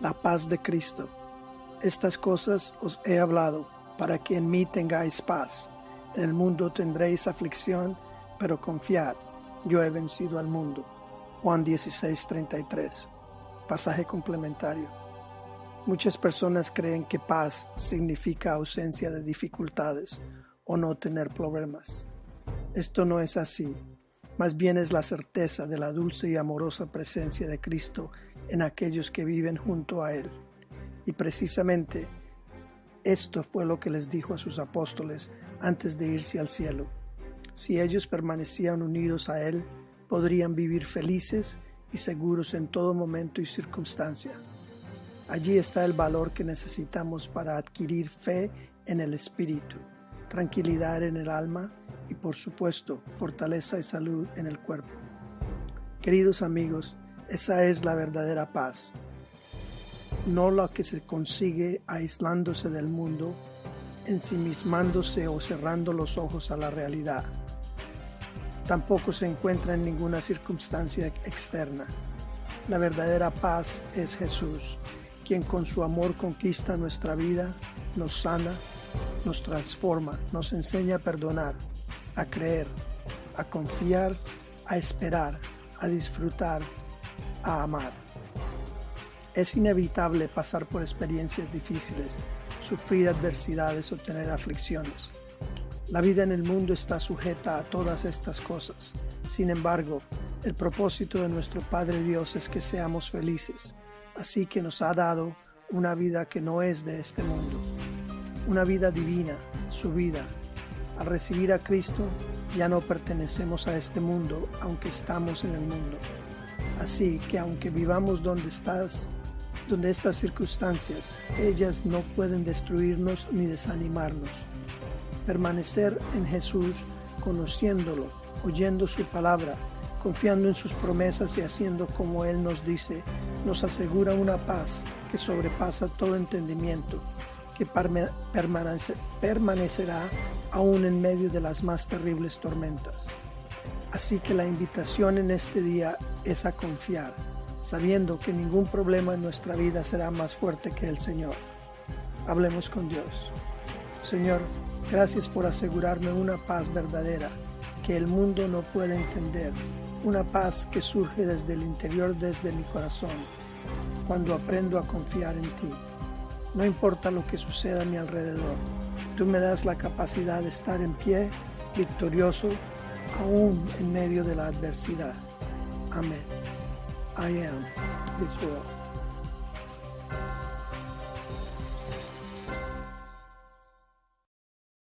la paz de Cristo. Estas cosas os he hablado, para que en mí tengáis paz. En el mundo tendréis aflicción, pero confiad, yo he vencido al mundo. Juan 16:33. Pasaje complementario. Muchas personas creen que paz significa ausencia de dificultades o no tener problemas. Esto no es así. Más bien es la certeza de la dulce y amorosa presencia de Cristo en aquellos que viven junto a Él. Y precisamente esto fue lo que les dijo a sus apóstoles antes de irse al cielo. Si ellos permanecían unidos a Él, podrían vivir felices y seguros en todo momento y circunstancia. Allí está el valor que necesitamos para adquirir fe en el Espíritu, tranquilidad en el alma y por supuesto fortaleza y salud en el cuerpo. Queridos amigos, esa es la verdadera paz, no la que se consigue aislándose del mundo, ensimismándose o cerrando los ojos a la realidad. Tampoco se encuentra en ninguna circunstancia externa. La verdadera paz es Jesús, quien con su amor conquista nuestra vida, nos sana, nos transforma, nos enseña a perdonar, a creer, a confiar, a esperar, a disfrutar, a amar. Es inevitable pasar por experiencias difíciles, sufrir adversidades o tener aflicciones. La vida en el mundo está sujeta a todas estas cosas. Sin embargo, el propósito de nuestro Padre Dios es que seamos felices, así que nos ha dado una vida que no es de este mundo, una vida divina, su vida. Al recibir a Cristo, ya no pertenecemos a este mundo, aunque estamos en el mundo. Así que aunque vivamos donde estás, donde estas circunstancias, ellas no pueden destruirnos ni desanimarnos. Permanecer en Jesús, conociéndolo, oyendo su palabra, confiando en sus promesas y haciendo como Él nos dice, nos asegura una paz que sobrepasa todo entendimiento, que permanecerá aún en medio de las más terribles tormentas. Así que la invitación en este día es a confiar, sabiendo que ningún problema en nuestra vida será más fuerte que el Señor. Hablemos con Dios. Señor, gracias por asegurarme una paz verdadera que el mundo no puede entender, una paz que surge desde el interior, desde mi corazón, cuando aprendo a confiar en ti. No importa lo que suceda a mi alrededor, tú me das la capacidad de estar en pie, victorioso, aún en medio de la adversidad. Amén. I am Israel.